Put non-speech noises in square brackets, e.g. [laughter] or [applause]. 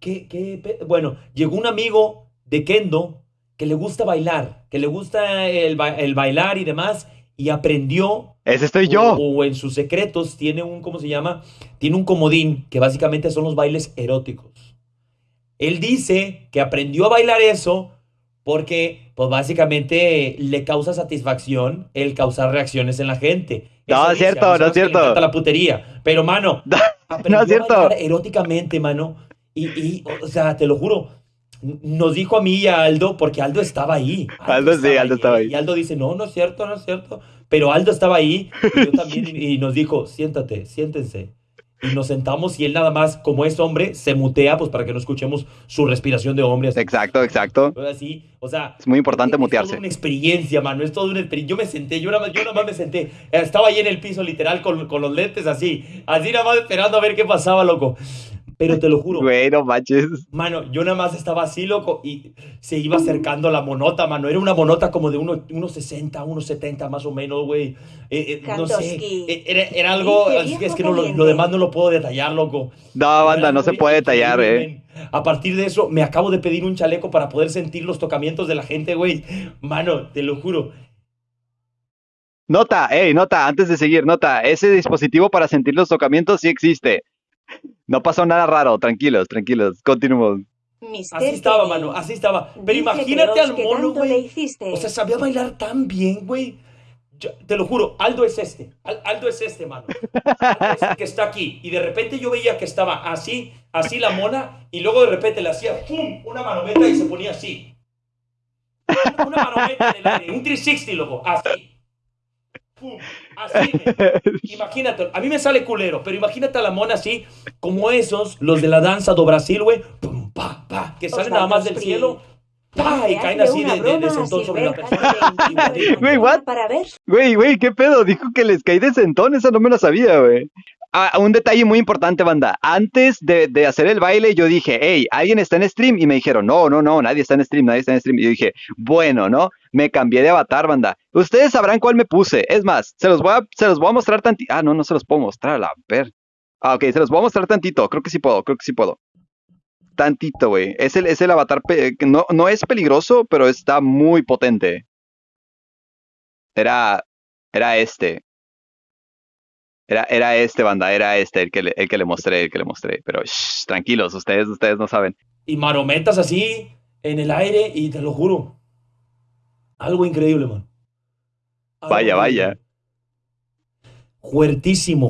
¿qué, qué Bueno, llegó un amigo de Kendo que le gusta bailar, que le gusta el, ba- el bailar y demás, y aprendió Ese estoy o, yo. o en sus secretos tiene un, ¿cómo se llama? Tiene un comodín que básicamente son los bailes eróticos. Él dice que aprendió a bailar eso porque, pues básicamente le causa satisfacción el causar reacciones en la gente. No, Eso es dice, cierto, no es cierto. la putería. Pero, mano, [laughs] aprendió No es cierto. a bailar eróticamente, mano. Y, y, o sea, te lo juro, nos dijo a mí y a Aldo, porque Aldo estaba ahí. Aldo sí, Aldo estaba ahí. Y Aldo dice, no, no es cierto, no es cierto. Pero Aldo estaba ahí, y yo también, [laughs] y, nos dijo, siéntate, siéntense. Y nos sentamos y él nada más, como es hombre, se mutea, pues para que no escuchemos su respiración de hombre. Así, Exacto, exacto. así, o sea... Es muy importante es- es mutearse. toda una experiencia, mano, es toda una experiencia. Yo me senté, yo nada más, yo nada más me senté. Estaba ahí en el piso, literal, con, con los lentes así. Así nada más esperando a ver qué pasaba, loco. Pero te lo juro, Güey, no manches. Mano, yo nada más estaba así, loco, y se iba acercando la monota, mano. Era una monota como de uno- unos 60, unos 70 más o menos, güey. Eh, eh, no sé, eh, era, era algo, es que, es viejo que no, lo, lo demás no lo puedo detallar, loco. No, Era banda, no se puede detallar, eh. A partir de eso, me acabo de pedir un chaleco para poder sentir los tocamientos de la gente, güey. Mano, te lo juro. Nota, hey, nota, antes de seguir, nota, ese dispositivo para sentir los tocamientos sí existe. No pasó nada raro, tranquilos, tranquilos, continuemos. Mister Así estaba, Kevin. mano, así estaba. Pero Dice imagínate al mono, güey. O sea, sabía bailar tan bien, güey. Te lo juro, Aldo es este. Al- Aldo es este, mano. Aldo es el que está aquí. Y de repente yo veía que estaba así, así la mona, y luego de repente le hacía ¡pum! una manometa y se ponía así. Una, una manometa en el aire, un 360, loco, así. Imagínate, a mí me sale culero, pero imagínate a la mona así, como esos, los de la danza do Brasil, güey, pum, pa, pa, que salen nada más del cielo, pa, y caen así de, de, sentón sobre la persona. Güey, what? Para ver Güey, güey, ¿qué pedo? Dijo que les caí de sentón, esa no me la sabía, güey. Ah, un detalle muy importante, banda. Antes de, de hacer el baile, yo dije, hey, ¿alguien está en stream? Y me dijeron, no, no, no, nadie está en stream, nadie está en stream. Y yo dije, bueno, ¿no? Me cambié de avatar, banda. Ustedes sabrán cuál me puse. Es más, se los voy a, se los voy a mostrar tantito. Ah, no, no se los puedo mostrar, a ver. Ah, ok, se los voy a mostrar tantito. Creo que sí puedo, creo que sí puedo. Tantito, güey. Es el, es el avatar, no, no es peligroso, pero está muy potente. Era, era este. Era, era este, banda, era este el que le, el que le mostré, el que le mostré. Pero shh, tranquilos, ustedes, ustedes no saben. Y marometas así, en el aire, y te lo juro, algo increíble, man. Algo Vaya, increíble. vaya. Fuertísimo,